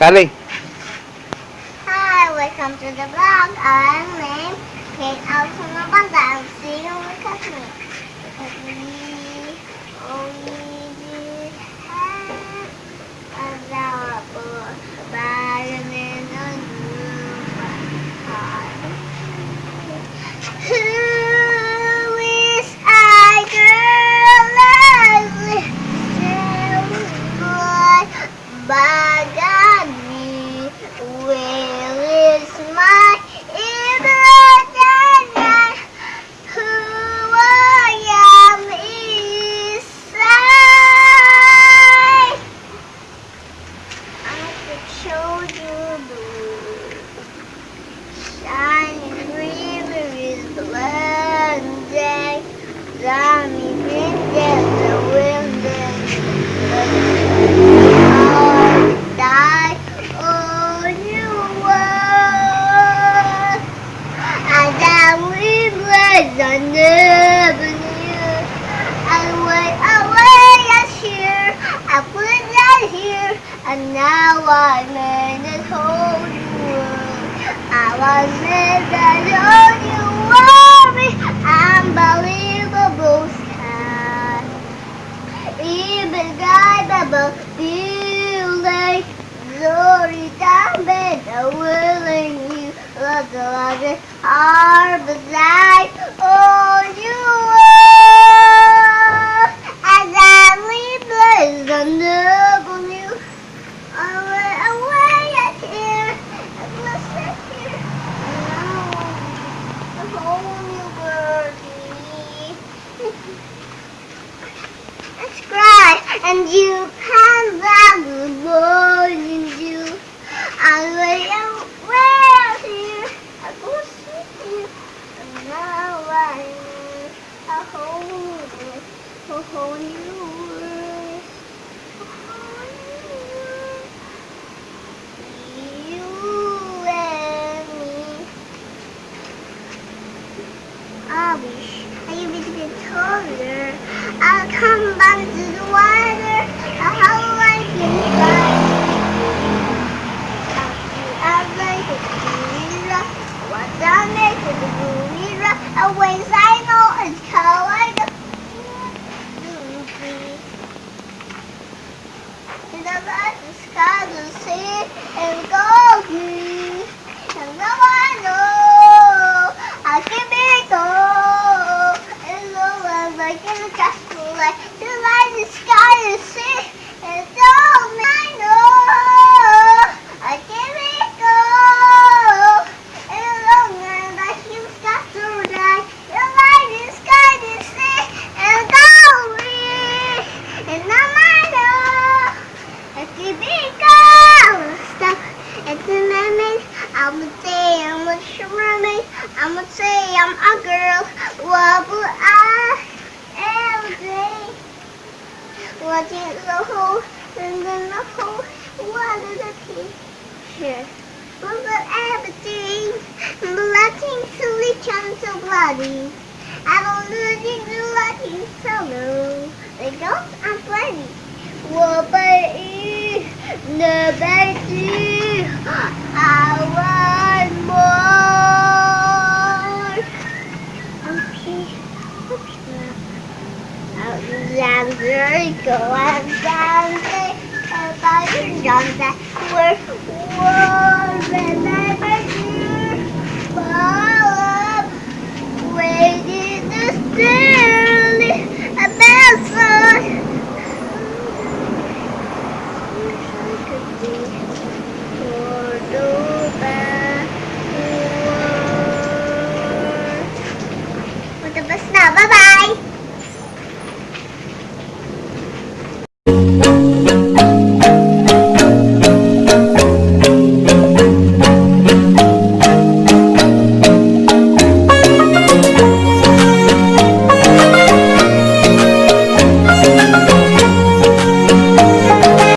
Kali. Hi, welcome to the vlog. I'm could show you blue. Shining river is blending. Dummy green the wind die was And now I'm in this whole new world. I was in that only worry. Unbelievable sky. Even guy bubble feeling Sorry damn willing you look like it are beside and you can love boy in you. I lay away here, I go sit here, and now I a whole a whole new. You and me. I wish I could be a bit taller. I'll come back to the water. I'll How I can fly. I'll like a gorilla. What I make the. Always I know it's I go. The the sky, the sea, and go green. And now I know I can be gold. And the world like in a castle, like the light, the sky, the sea, and all I know I can be gold. And long and I can castle, like the light, the sky, the sea, and all green. And now I know. I can be gold. Stop. It's a mermaid. I'ma say I'm a mermaid. I'm a say I'm a girl. Wobble I every day. Watching the whole and then the whole water the picture. Look at everything. Blocking silly chunks of. I don't looking the so solo. The girls are funny. Wobble the best. Dancing, go and dancing, everybody dancing. We're warm Thank.